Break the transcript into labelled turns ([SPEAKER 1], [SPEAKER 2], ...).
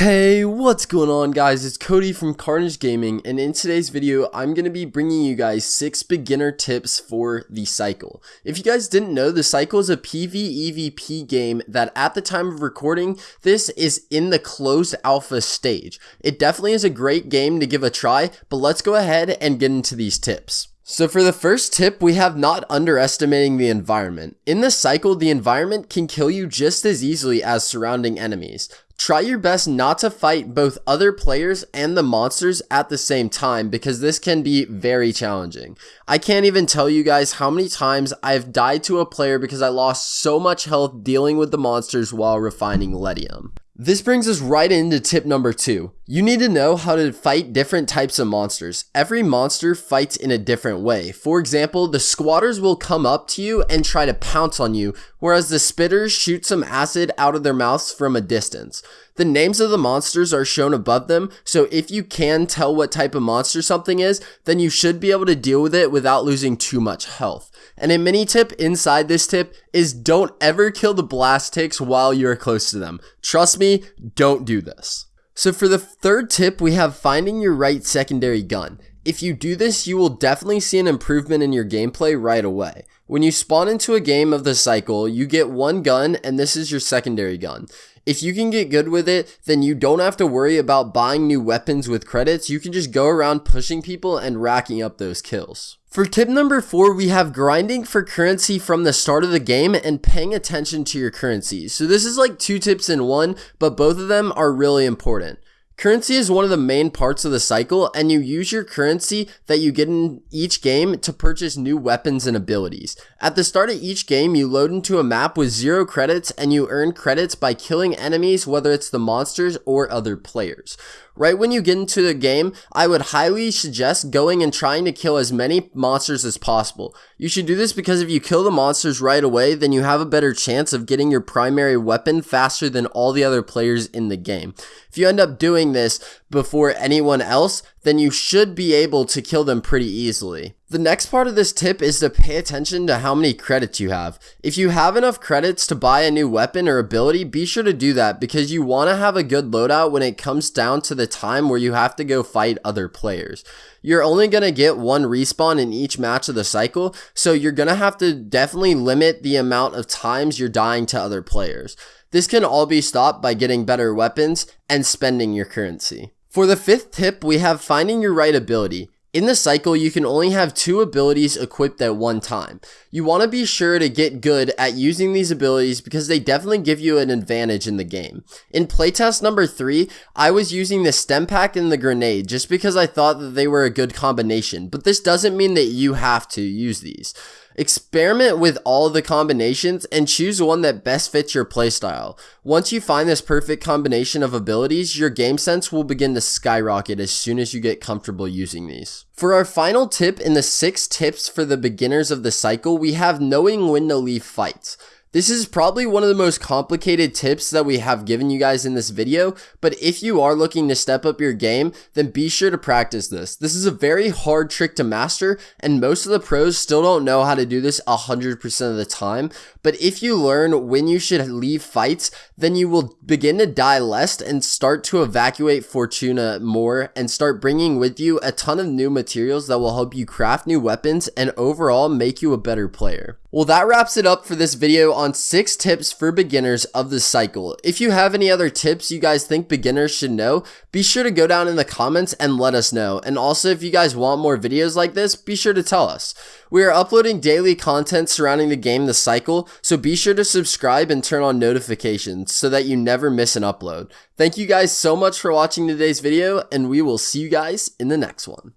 [SPEAKER 1] Hey, what's going on guys? It's Cody from Carnage Gaming and in today's video I'm going to be bringing you guys 6 beginner tips for the cycle. If you guys didn't know, the cycle is a PvEVP game that at the time of recording, this is in the closed alpha stage. It definitely is a great game to give a try, but let's go ahead and get into these tips. So for the first tip, we have not underestimating the environment. In the cycle, the environment can kill you just as easily as surrounding enemies. Try your best not to fight both other players and the monsters at the same time because this can be very challenging. I can't even tell you guys how many times I've died to a player because I lost so much health dealing with the monsters while refining Ledium. This brings us right into tip number two. You need to know how to fight different types of monsters. Every monster fights in a different way. For example, the squatters will come up to you and try to pounce on you, whereas the spitters shoot some acid out of their mouths from a distance. The names of the monsters are shown above them, so if you can tell what type of monster something is, then you should be able to deal with it without losing too much health. And a mini tip inside this tip is don't ever kill the blast ticks while you're close to them. Trust me, don't do this. So for the third tip, we have finding your right secondary gun. If you do this, you will definitely see an improvement in your gameplay right away. When you spawn into a game of the cycle, you get one gun and this is your secondary gun. If you can get good with it, then you don't have to worry about buying new weapons with credits. You can just go around pushing people and racking up those kills. For tip number four, we have grinding for currency from the start of the game and paying attention to your currency. So this is like two tips in one, but both of them are really important. Currency is one of the main parts of the cycle, and you use your currency that you get in each game to purchase new weapons and abilities. At the start of each game, you load into a map with zero credits, and you earn credits by killing enemies, whether it's the monsters or other players. Right when you get into the game, I would highly suggest going and trying to kill as many monsters as possible. You should do this because if you kill the monsters right away, then you have a better chance of getting your primary weapon faster than all the other players in the game. If you end up doing this before anyone else, then you should be able to kill them pretty easily. The next part of this tip is to pay attention to how many credits you have. If you have enough credits to buy a new weapon or ability, be sure to do that because you want to have a good loadout when it comes down to the time where you have to go fight other players. You're only going to get one respawn in each match of the cycle, so you're going to have to definitely limit the amount of times you're dying to other players. This can all be stopped by getting better weapons and spending your currency. For the fifth tip, we have finding your right ability. In the cycle, you can only have two abilities equipped at one time. You want to be sure to get good at using these abilities because they definitely give you an advantage in the game. In playtest number 3, I was using the stem pack and the grenade just because I thought that they were a good combination, but this doesn't mean that you have to use these. Experiment with all the combinations and choose one that best fits your playstyle. Once you find this perfect combination of abilities, your game sense will begin to skyrocket as soon as you get comfortable using these. For our final tip in the 6 tips for the beginners of the cycle, we have knowing when to leave fights. This is probably one of the most complicated tips that we have given you guys in this video, but if you are looking to step up your game, then be sure to practice this. This is a very hard trick to master, and most of the pros still don't know how to do this 100% of the time, but if you learn when you should leave fights, then you will begin to die less and start to evacuate Fortuna more and start bringing with you a ton of new materials that will help you craft new weapons and overall make you a better player. Well, that wraps it up for this video on 6 tips for beginners of the cycle. If you have any other tips you guys think beginners should know, be sure to go down in the comments and let us know. And also, if you guys want more videos like this, be sure to tell us. We are uploading daily content surrounding the game The Cycle, so be sure to subscribe and turn on notifications so that you never miss an upload. Thank you guys so much for watching today's video, and we will see you guys in the next one.